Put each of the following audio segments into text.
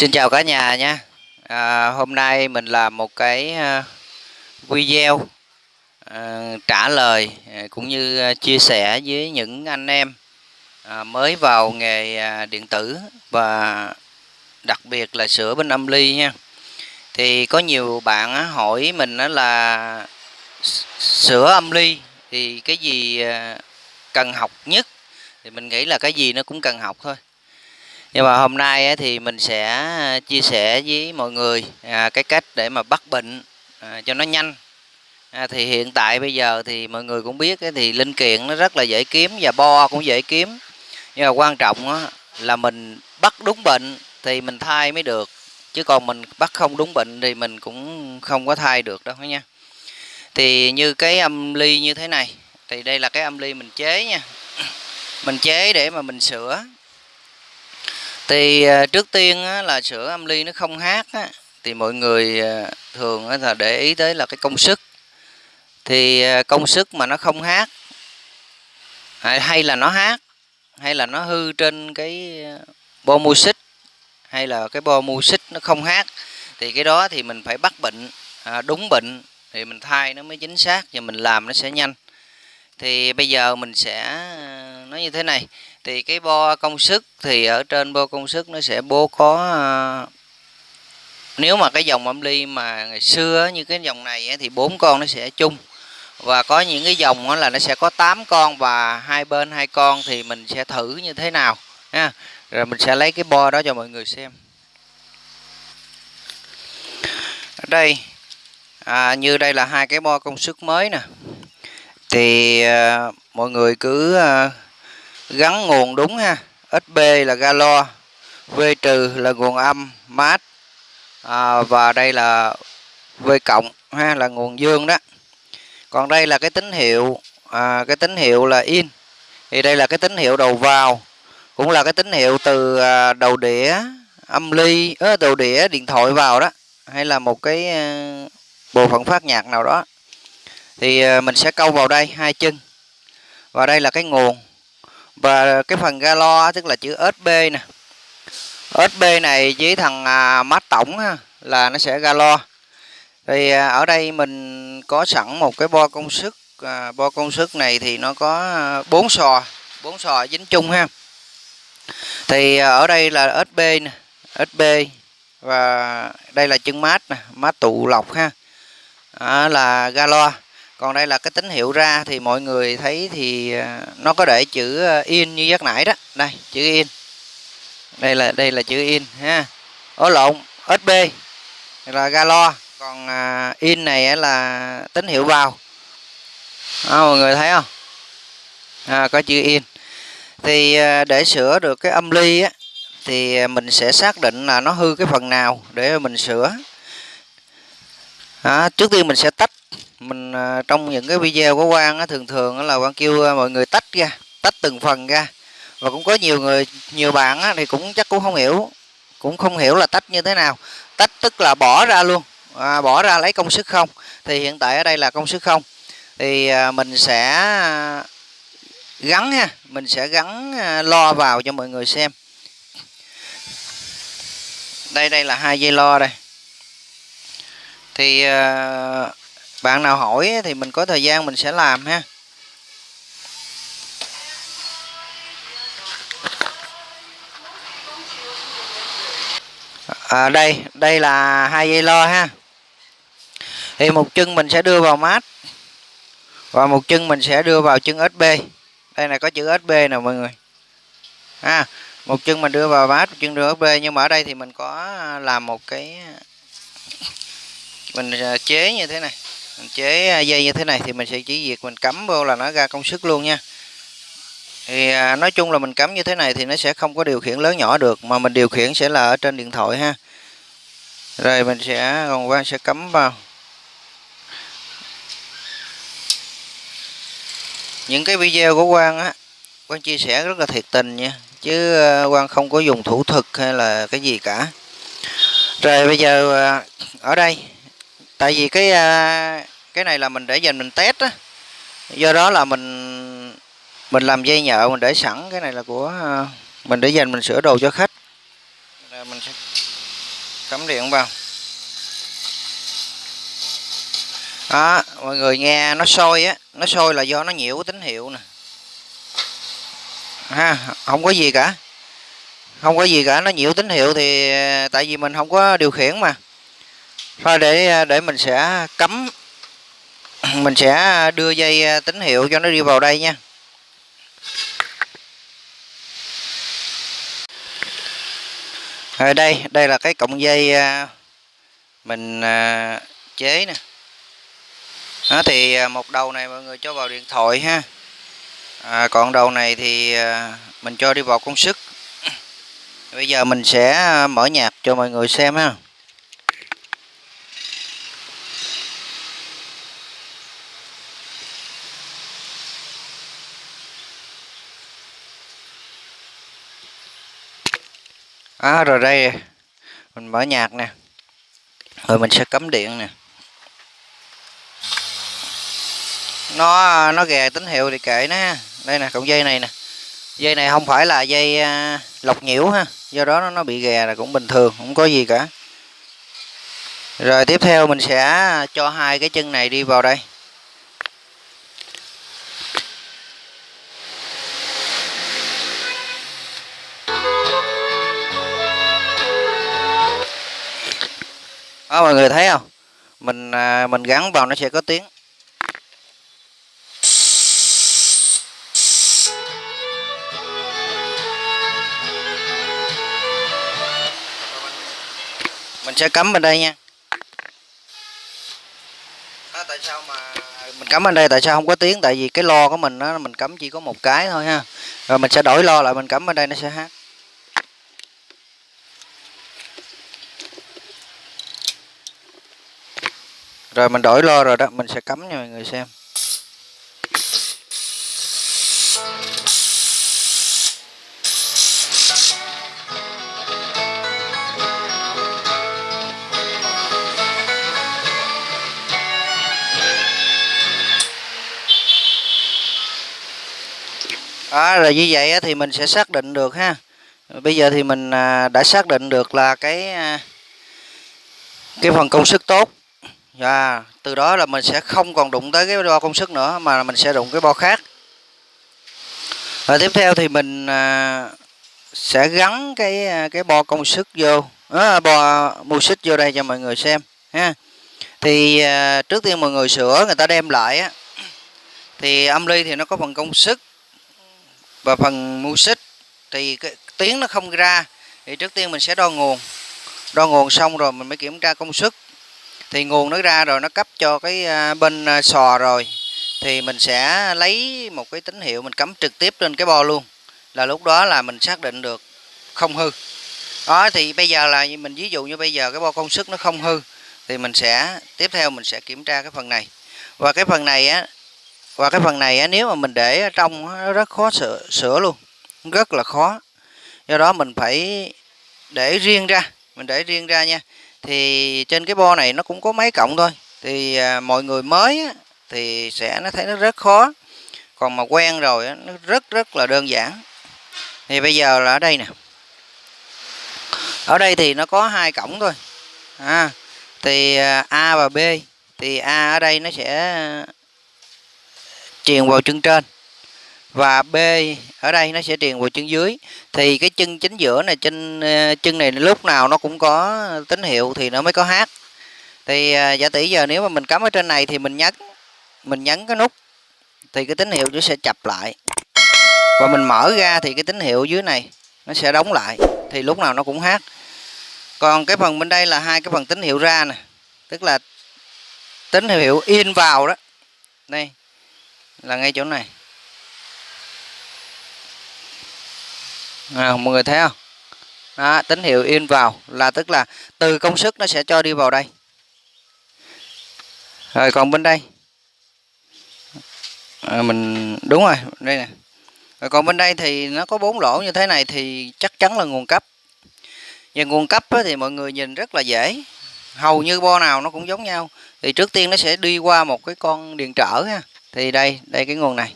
Xin chào cả nhà nha à, Hôm nay mình làm một cái à, video à, trả lời à, cũng như à, chia sẻ với những anh em à, mới vào nghề điện tử và đặc biệt là sửa bên âm ly nha. Thì có nhiều bạn hỏi mình là sửa âm ly thì cái gì cần học nhất? Thì mình nghĩ là cái gì nó cũng cần học thôi nhưng mà hôm nay thì mình sẽ à, chia sẻ với mọi người à, cái cách để mà bắt bệnh à, cho nó nhanh. À, thì hiện tại bây giờ thì mọi người cũng biết thì linh kiện nó rất là dễ kiếm và bo cũng dễ kiếm. Nhưng mà quan trọng là mình bắt đúng bệnh thì mình thay mới được. Chứ còn mình bắt không đúng bệnh thì mình cũng không có thay được đâu nha. Thì như cái âm ly như thế này thì đây là cái âm ly mình chế nha. Mình chế để mà mình sửa thì à, trước tiên là sữa âm ly nó không hát thì mọi người à, thường là để ý tới là cái công sức. Thì à, công sức mà nó không hát, hay là nó hát, hay là nó hư trên cái bo mu xích, hay là cái bo mu xích nó không hát, thì cái đó thì mình phải bắt bệnh đúng bệnh thì mình thay nó mới chính xác và mình làm nó sẽ nhanh. Thì bây giờ mình sẽ nó như thế này. Thì cái bo công suất thì ở trên bo công suất nó sẽ bố có à, nếu mà cái dòng âm ly mà ngày xưa như cái dòng này thì bốn con nó sẽ chung. Và có những cái dòng là nó sẽ có 8 con và hai bên hai con thì mình sẽ thử như thế nào ha. Rồi mình sẽ lấy cái bo đó cho mọi người xem. Ở đây à, như đây là hai cái bo công suất mới nè. Thì à, mọi người cứ à, gắn nguồn đúng ha. SB là galo V trừ là nguồn âm mát à, và đây là V cộng ha là nguồn dương đó. Còn đây là cái tín hiệu à, cái tín hiệu là in. Thì đây là cái tín hiệu đầu vào cũng là cái tín hiệu từ à, đầu đĩa âm ly ớ, đầu đĩa điện thoại vào đó hay là một cái à, bộ phận phát nhạc nào đó. Thì à, mình sẽ câu vào đây hai chân. Và đây là cái nguồn và cái phần galo tức là chữ SB nè. SB này với thằng à, mát tổng ha, là nó sẽ galo. Thì à, ở đây mình có sẵn một cái bo công suất à, bo công suất này thì nó có à, bốn sò bốn sò dính chung ha. Thì ở đây là SB nè SB và đây là chân mát nè mát tụ lọc ha. À, là galo còn đây là cái tín hiệu ra thì mọi người thấy thì à, nó có để chữ à, in như giấc nãy đó. Đây chữ in. Đây là đây là chữ in ha. Ố lộn sb là galo. Còn à, in này là tín hiệu vào. À, mọi người thấy không? À, có chữ in. Thì để sửa được cái âm ly á thì mình sẽ xác định là nó hư cái phần nào để mình sửa. À, trước tiên mình sẽ tách mình à, trong những cái video của Quang á, thường thường là Quang kêu à, mọi người tách ra tách từng phần ra. Và cũng có nhiều người nhiều bạn á, thì cũng chắc cũng không hiểu cũng không hiểu là tách như thế nào. Tách tức là bỏ ra luôn à, bỏ ra lấy công sức không. Thì hiện tại ở đây là công sức không. Thì à, mình sẽ à, gắn ha mình sẽ gắn lo vào cho mọi người xem. Đây đây là hai dây lo đây. Thì bạn nào hỏi thì mình có thời gian mình sẽ làm ha. À, đây đây là hai dây lo ha. Thì một chân mình sẽ đưa vào mát và một chân mình sẽ đưa vào chân SB đây này có chữ SB nè mọi người. Ha một chân mình đưa vào mát một chân đưa SB nhưng mà ở đây thì mình có à, làm một cái mình à, chế như thế này mình chế à, dây như thế này thì mình sẽ chỉ việc mình cắm vô là nó ra công suất luôn nha. Thì à, nói chung là mình cắm như thế này thì nó sẽ không có điều khiển lớn nhỏ được mà mình điều khiển sẽ là ở trên điện thoại ha. Rồi mình sẽ còn quang sẽ cắm vào. Những cái video của quang á quang chia sẻ rất là thiệt tình nha chứ à, quang không có dùng thủ thực hay là cái gì cả. Rồi bây giờ à, ở đây tại vì cái à, cái này là mình để dành mình test á. Do đó là mình mình làm dây nhợ, mình để sẵn. Cái này là của à, mình để dành mình sửa đồ cho khách. Rồi mình sẽ cắm điện vào. Đó, mọi người nghe, nó sôi á. Nó sôi là do nó nhiễu tín hiệu nè. Ha, không có gì cả. Không có gì cả, nó nhiễu tín hiệu thì à, tại vì mình không có điều khiển mà thôi để à, để mình sẽ cấm mình sẽ đưa dây à, tín hiệu cho nó đi vào đây nha. Rồi đây đây là cái cọng dây à, mình chế nè. Đó thì một đầu này mọi người cho vào điện thoại ha. À, còn đầu này thì mình cho đi vào công suất. Bây giờ mình sẽ mở nhạc cho mọi người xem ha. À, rồi đây. Mình mở nhạc nè. Rồi mình sẽ cấm điện nè. Nó nó gà tín hiệu thì kệ nó ha. Đây nè cộng dây này nè. Dây này không phải là dây à, lọc nhiễu ha. Do đó nó nó bị gà là cũng bình thường không có gì cả. Rồi tiếp theo mình sẽ cho hai cái chân này đi vào đây. Đó mọi người thấy không? Mình à, mình gắn vào nó sẽ có tiếng. Mình sẽ cắm bên đây nha. Đó, tại sao mà mình cắm bên đây tại sao không có tiếng? Tại vì cái lo của mình đó mình cắm chỉ có một cái thôi ha. Rồi mình sẽ đổi lo lại mình cắm bên đây nó sẽ hát. Rồi mình đổi lo rồi đó, mình sẽ cắm cho mọi người xem. À rồi như vậy thì mình sẽ xác định được ha. Bây giờ thì mình à, đã xác định được là cái à, cái phần công suất tốt và từ đó là mình sẽ không còn đụng tới cái bo công suất nữa mà mình sẽ đụng cái bo khác. Và tiếp theo thì mình à, sẽ gắn cái à, cái bo công suất vô. À, bo mưu xích vô đây cho mọi người xem ha. Thì à, trước tiên mọi người sửa người ta đem lại á. Thì âm ly thì nó có phần công suất và phần mu xích. Thì cái tiếng nó không ra thì trước tiên mình sẽ đo nguồn. Đo nguồn xong rồi mình mới kiểm tra công suất thì nguồn nó ra rồi nó cấp cho cái à, bên à, sò rồi. Thì mình sẽ lấy một cái tín hiệu mình cắm trực tiếp lên cái bo luôn. Là lúc đó là mình xác định được không hư. Đó thì bây giờ là mình ví dụ như bây giờ cái bo công suất nó không hư thì mình sẽ tiếp theo mình sẽ kiểm tra cái phần này. Và cái phần này á và cái phần này á nếu mà mình để ở trong nó rất khó sửa, sửa luôn. Rất là khó. Do đó mình phải để riêng ra mình để riêng ra nha thì trên cái bo này nó cũng có mấy cộng thôi. Thì à, mọi người mới á, thì sẽ nó thấy nó rất khó. Còn mà quen rồi á, nó rất rất là đơn giản. Thì bây giờ là ở đây nè. Ở đây thì nó có hai cổng thôi. À, thì à, A và B. Thì A ở đây nó sẽ à, truyền vào chân trên và B, ở đây nó sẽ truyền vào chân dưới. Thì cái chân chính giữa này chân ờ, chân này lúc nào nó cũng có tín hiệu thì nó mới có hát. Thì ờ, giả tỷ giờ nếu mà mình cắm ở trên này thì mình nhấn mình nhấn cái nút, thì cái tín hiệu nó sẽ chập lại. Và mình mở ra thì cái tín hiệu dưới này nó sẽ đóng lại, thì lúc nào nó cũng hát. Còn cái phần bên đây là hai cái phần tín hiệu ra nè, tức là tín hiệu in vào đó. Đây, là ngay chỗ này. À, mọi người thấy không? Đó, tín hiệu in vào là tức là từ công suất nó sẽ cho đi vào đây. Rồi còn bên đây. À, mình đúng rồi đây nè. Rồi còn bên đây thì nó có bốn lỗ như thế này thì chắc chắn là nguồn cấp. Và nguồn cấp thì mọi người nhìn rất là dễ. Hầu như bo nào nó cũng giống nhau. Thì trước tiên nó sẽ đi qua một cái con điện trở ha. Thì đây đây cái nguồn này.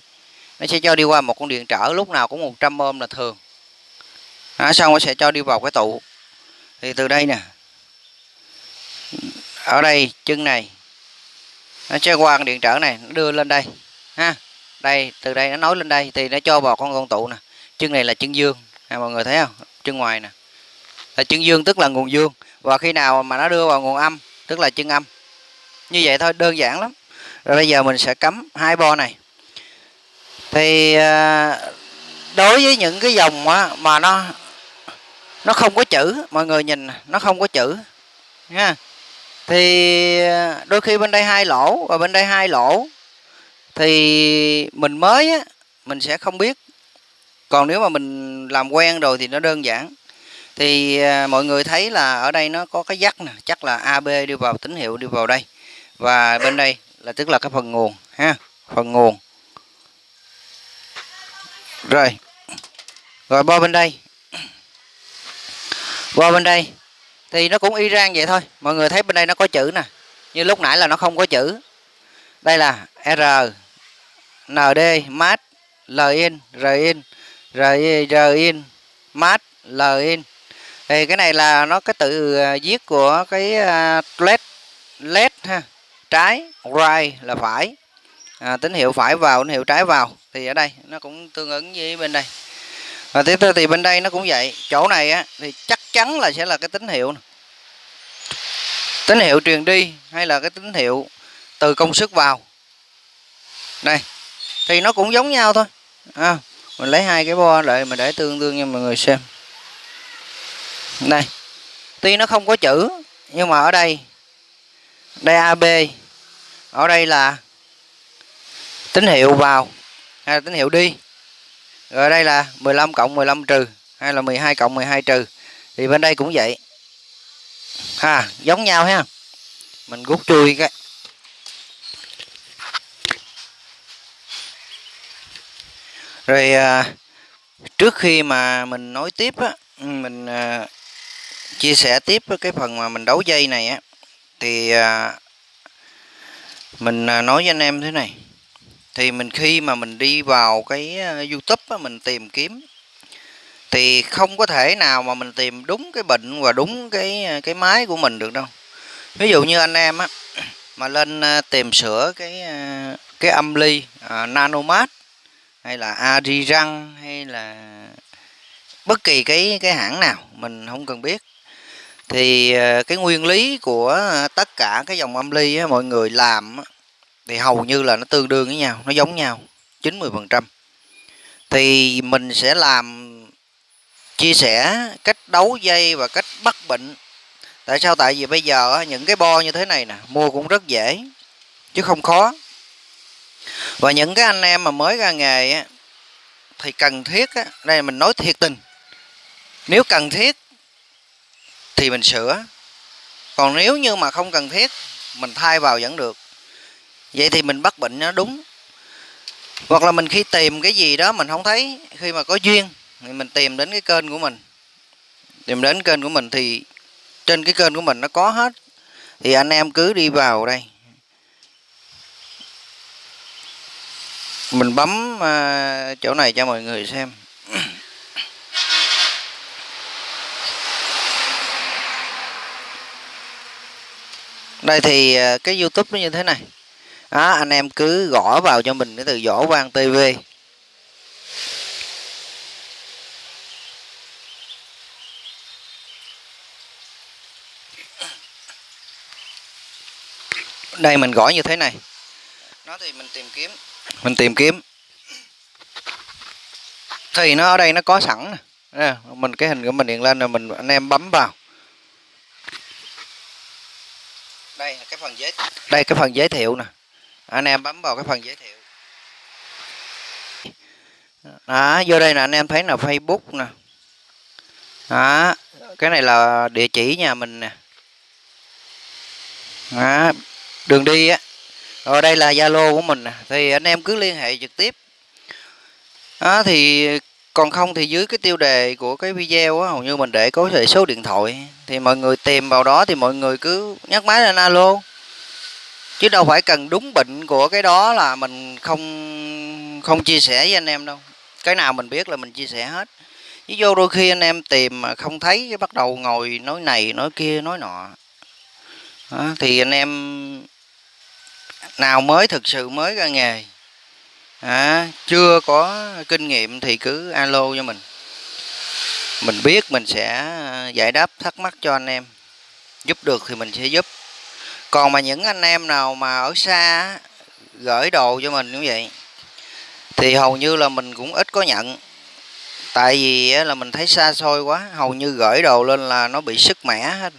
Nó sẽ cho đi qua một con điện trở lúc nào cũng 100 ohm là thường đó, xong nó sẽ cho đi vào cái tụ thì từ đây nè. Ở đây chân này. Nó sẽ qua điện trở này nó đưa lên đây. Ha? Đây từ đây nó nối lên đây thì nó cho vào con con tụ nè. Chân này là chân dương. À, mọi người thấy không? Chân ngoài nè. Là chân dương tức là nguồn dương. Và khi nào mà nó đưa vào nguồn âm tức là chân âm. Như vậy thôi đơn giản lắm. Rồi bây giờ mình sẽ cắm hai bo này. Thì à, đối với những cái dòng mà nó nó không có chữ, mọi người nhìn, nó không có chữ, nha. Thì ờ, đôi khi bên đây hai lỗ và bên đây hai lỗ, thì mình mới á, mình sẽ không biết. Còn nếu mà mình làm quen rồi thì nó đơn giản. Thì ờ, mọi người thấy là ở đây nó có cái dắt nè, chắc là AB đi vào, tín hiệu đi vào đây. Và bên đây là, tức là cái phần nguồn, ha, phần nguồn. Rồi. Rồi, bo bên đây qua bên đây. Thì nó cũng y rang vậy thôi. Mọi người thấy bên đây nó có chữ nè. Như lúc nãy là nó không có chữ. Đây là R ND mát L in R in R, R in mát L in thì cái này là nó cái tự à, viết của cái à, led led ha. Trái right là phải. À, tín hiệu phải vào tín hiệu trái vào. Thì ở đây nó cũng tương ứng với bên đây và tiếp theo thì bên đây nó cũng vậy. Chỗ này á thì chắc chắn là sẽ là cái tín hiệu tín hiệu truyền đi hay là cái tín hiệu từ công suất vào? Đây thì nó cũng giống nhau thôi. À, mình lấy hai cái bo lại mình để tương đương cho mọi người xem. Đây tuy nó không có chữ nhưng mà ở đây đây AB ở đây là tín hiệu vào hay là tín hiệu đi? Rồi đây là 15 cộng 15 trừ hay là 12 cộng 12 trừ. Thì bên đây cũng vậy. Ha giống nhau ha. Mình rút chui cái. Rồi à, trước khi mà mình nói tiếp á mình à, chia sẻ tiếp cái phần mà mình đấu dây này á thì à, mình à, nói với anh em thế này thì mình khi mà mình đi vào cái ờ, YouTube á, mình tìm kiếm thì không có thể nào mà mình tìm đúng cái bệnh và đúng cái ờ, cái máy của mình được đâu. Ví dụ như anh em á mà lên ờ, tìm sửa cái cái âm ly uh, nanomat hay là Ariran hay là bất kỳ cái cái hãng nào mình không cần biết. Thì cái nguyên lý của tất cả cái dòng âm ly á, mọi người làm á, thì hầu như là nó tương đương với nhau nó giống nhau 90 phần trăm. Thì mình sẽ làm chia sẻ cách đấu dây và cách bắt bệnh. Tại sao? Tại vì bây giờ những cái bo như thế này nè mua cũng rất dễ chứ không khó. Và những cái anh em mà mới ra nghề á, thì cần thiết á, đây mình nói thiệt tình nếu cần thiết thì mình sửa. Còn nếu như mà không cần thiết mình thay vào vẫn được vậy thì mình bắt bệnh nó đúng. Hoặc là mình khi tìm cái gì đó mình không thấy khi mà có duyên thì mình tìm đến cái kênh của mình. Tìm đến kênh của mình thì trên cái kênh của mình nó có hết. Thì anh em cứ đi vào đây. Mình bấm uh, chỗ này cho mọi người xem. Đây thì uh, cái youtube nó như thế này đó, anh em cứ gõ vào cho mình cái từ võ vang tv đây mình gõ như thế này. Nó thì mình tìm kiếm. Mình tìm kiếm. Thì nó ở đây nó có sẵn nè mình cái hình của mình hiện lên rồi mình anh em bấm vào. Đây là cái phần giới đây cái phần giới thiệu nè anh em bấm vào cái phần giới thiệu. Đó vô đây nè anh em thấy là facebook nè. Đó cái này là địa chỉ nhà mình nè. Đó, đường đi á. Rồi đây là zalo của mình thì anh em cứ liên hệ trực tiếp. Đó, thì còn không thì dưới cái tiêu đề của cái video á hầu như mình để có thể số điện thoại. Thì mọi người tìm vào đó thì mọi người cứ nhắc máy lên alo chứ đâu phải cần đúng bệnh của cái đó là mình không không chia sẻ với anh em đâu. Cái nào mình biết là mình chia sẻ hết. Chứ vô đôi khi anh em tìm mà không thấy cái bắt đầu ngồi nói này nói kia nói nọ. Đó, thì anh em nào mới thực sự mới ra nghề à, chưa có kinh nghiệm thì cứ alo cho mình. Mình biết mình sẽ giải đáp thắc mắc cho anh em. Giúp được thì mình sẽ giúp còn mà những anh em nào mà ở xa gửi đồ cho mình như vậy thì hầu như là mình cũng ít có nhận. Tại vì là mình thấy xa xôi quá hầu như gửi đồ lên là nó bị sức mẻ hết.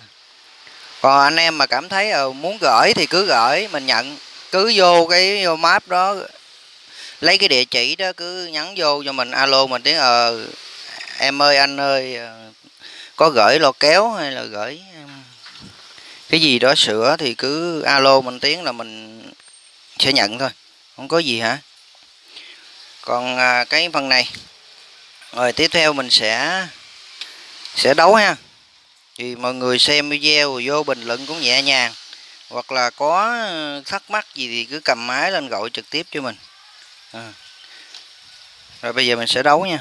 Còn anh em mà cảm thấy ờ, muốn gửi thì cứ gửi mình nhận. Cứ vô cái vô map đó lấy cái địa chỉ đó cứ nhắn vô cho mình alo mình tiếng ờ em ơi anh ơi ờ, có gửi lo kéo hay là gửi cái gì đó sửa thì cứ alo mình tiếng là mình sẽ nhận thôi. Không có gì hả? Còn à, cái phần này. Rồi tiếp theo mình sẽ sẽ đấu ha. Thì mọi người xem video vô bình luận cũng nhẹ nhàng. Hoặc là có thắc mắc gì thì cứ cầm máy lên gọi trực tiếp cho mình. À. rồi bây giờ mình sẽ đấu nha.